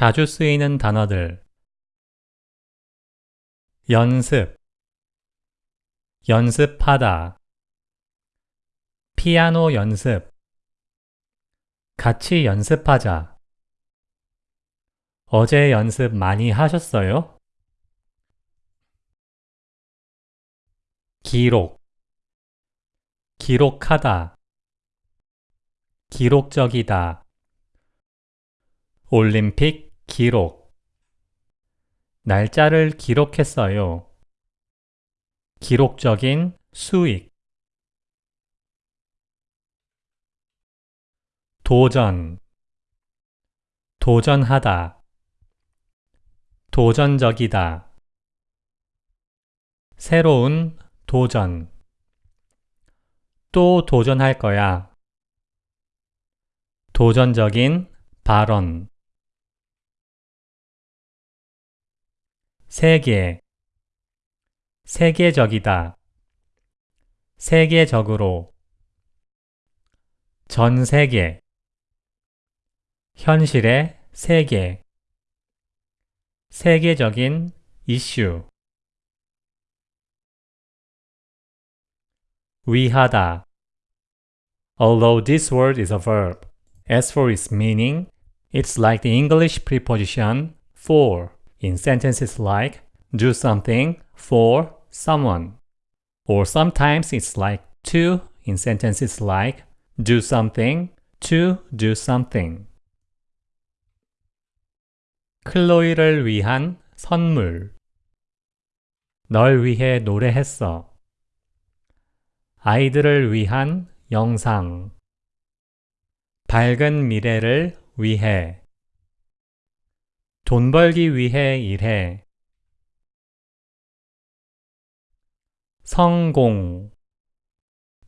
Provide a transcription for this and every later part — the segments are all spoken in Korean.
자주 쓰이는 단어들. 연습. 연습하다. 피아노 연습. 같이 연습하자. 어제 연습 많이 하셨어요? 기록. 기록하다. 기록적이다. 올림픽 기록. 날짜를 기록했어요. 기록적인 수익. 도전. 도전하다. 도전적이다. 새로운 도전. 또 도전할 거야. 도전적인 발언 세계 세계적이다. 세계적으로 전 세계 현실의 세계 세계적인 이슈 위하다 Although this word is a verb, as for its meaning, it's like the English preposition for. In sentences like do something for someone. Or sometimes it's like to in sentences like do something to do something. 클로이를 위한 선물 널 위해 노래했어. 아이들을 위한 영상 밝은 미래를 위해 돈 벌기 위해 일해. 성공.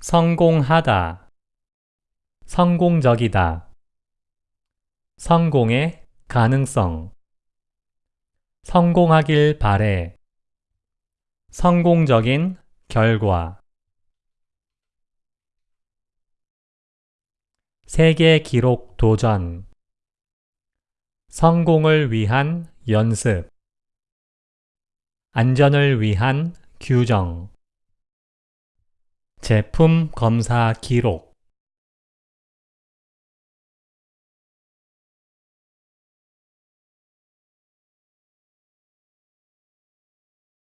성공하다. 성공적이다. 성공의 가능성. 성공하길 바래. 성공적인 결과. 세계 기록 도전 성공을 위한 연습. 안전을 위한 규정. 제품 검사 기록